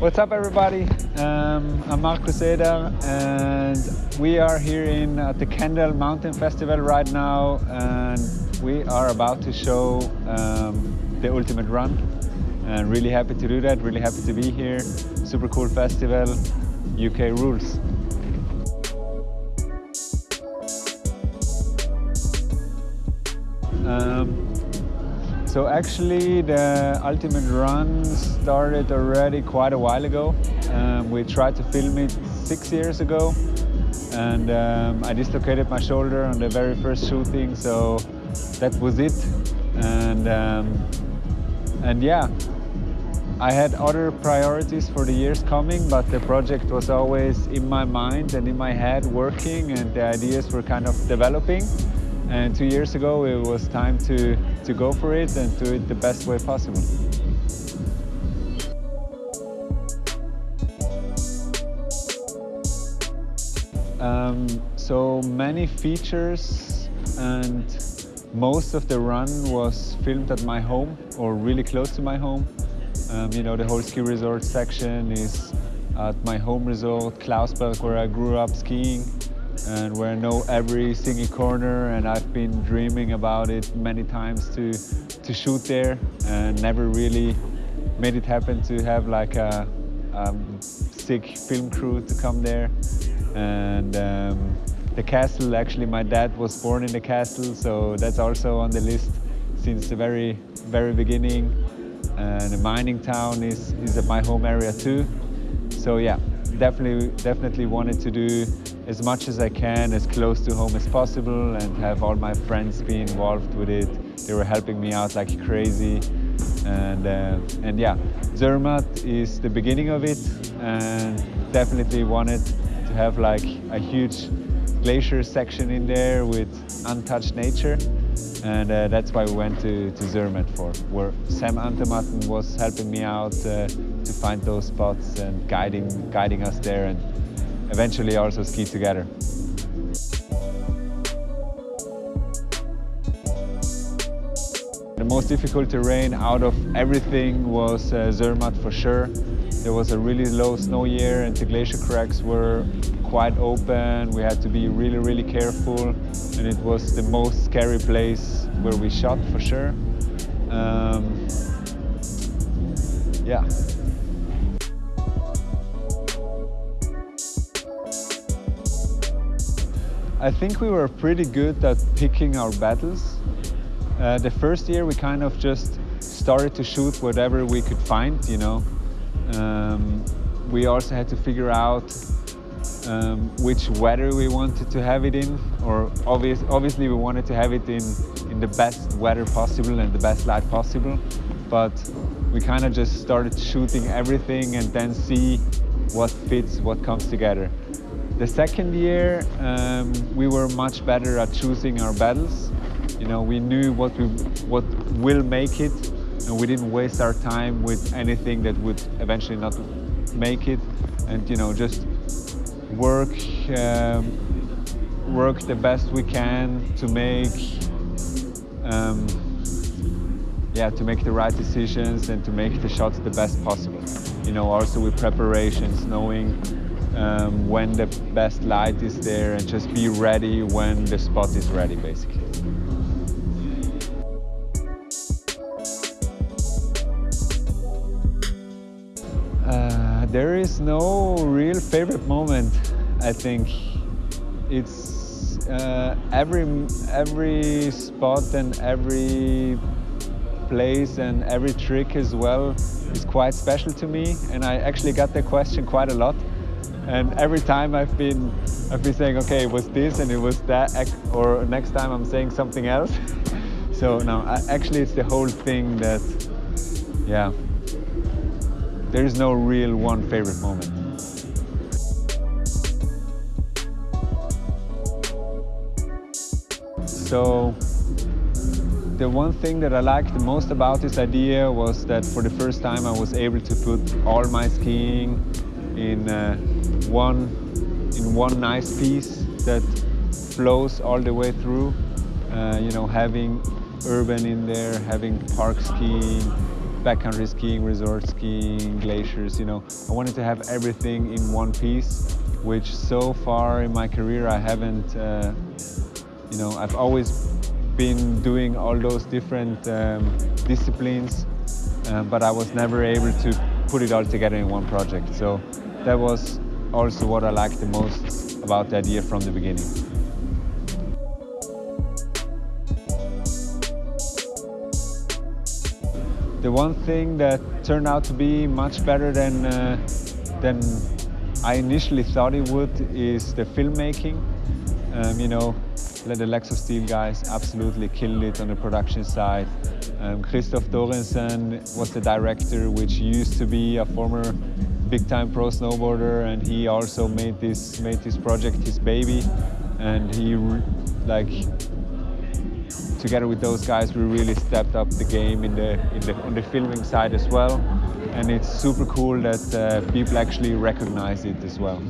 What's up everybody? Um, I'm Markus Eder and we are here in at the Kendal Mountain Festival right now and we are about to show um, the ultimate run and really happy to do that, really happy to be here. Super cool festival, UK rules. Um, so actually the Ultimate Run started already quite a while ago. Um, we tried to film it six years ago and um, I dislocated my shoulder on the very first shooting so that was it and um, and yeah I had other priorities for the years coming but the project was always in my mind and in my head working and the ideas were kind of developing and two years ago, it was time to, to go for it and do it the best way possible. Um, so many features and most of the run was filmed at my home or really close to my home. Um, you know, the whole ski resort section is at my home resort, Klausberg, where I grew up skiing and where I know every single corner and I've been dreaming about it many times to, to shoot there and never really made it happen to have like a, a sick film crew to come there. And um, the castle, actually my dad was born in the castle, so that's also on the list since the very, very beginning. And the mining town is, is at my home area too. So yeah, definitely, definitely wanted to do as much as I can, as close to home as possible and have all my friends be involved with it. They were helping me out like crazy. And, uh, and yeah, Zermatt is the beginning of it and definitely wanted to have like a huge glacier section in there with untouched nature. And uh, that's why we went to, to Zermatt for, where Sam Anthamatten was helping me out uh, to find those spots and guiding, guiding us there. And eventually also ski together. The most difficult terrain out of everything was uh, Zermatt for sure. There was a really low snow year and the glacier cracks were quite open. We had to be really, really careful and it was the most scary place where we shot for sure. Um, yeah. I think we were pretty good at picking our battles. Uh, the first year we kind of just started to shoot whatever we could find, you know. Um, we also had to figure out um, which weather we wanted to have it in, or obvious, obviously we wanted to have it in, in the best weather possible and the best light possible, but we kind of just started shooting everything and then see what fits, what comes together. The second year, um, we were much better at choosing our battles. You know, we knew what we what will make it, and we didn't waste our time with anything that would eventually not make it. And you know, just work um, work the best we can to make um, yeah to make the right decisions and to make the shots the best possible. You know, also with preparations, knowing um, when the best light is there and just be ready when the spot is ready basically. Uh, there is no real favorite moment I think. It's uh, every, every spot and every place and every trick as well is quite special to me and I actually got the question quite a lot and every time I've been, I've been saying, okay, it was this and it was that, or next time I'm saying something else. so no, actually it's the whole thing that, yeah, there is no real one favorite moment. So the one thing that I liked the most about this idea was that for the first time I was able to put all my skiing in uh, one in one nice piece that flows all the way through. Uh, you know, having urban in there, having park skiing, backcountry skiing, resort skiing, glaciers, you know. I wanted to have everything in one piece, which so far in my career I haven't, uh, you know, I've always been doing all those different um, disciplines, uh, but I was never able to put it all together in one project. So that was also what I liked the most about the idea from the beginning. The one thing that turned out to be much better than, uh, than I initially thought it would is the filmmaking. Um, you know, the Legs of Steel guys absolutely killed it on the production side. Um, Christoph Thoresen was the director, which used to be a former big-time pro snowboarder, and he also made this made this project his baby. And he like together with those guys, we really stepped up the game in the, in the on the filming side as well. And it's super cool that uh, people actually recognize it as well.